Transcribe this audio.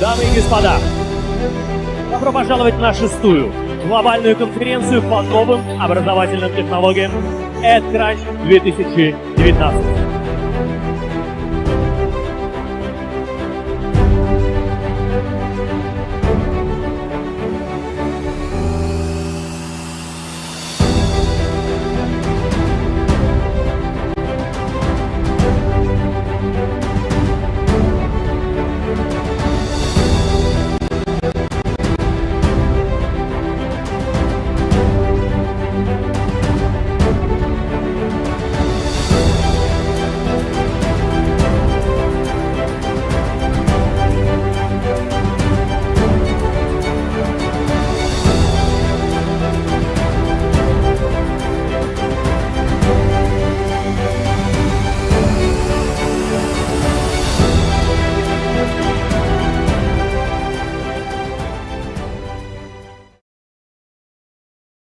Дамы и господа, добро пожаловать на шестую глобальную конференцию по новым образовательным технологиям EdCrunch 2019.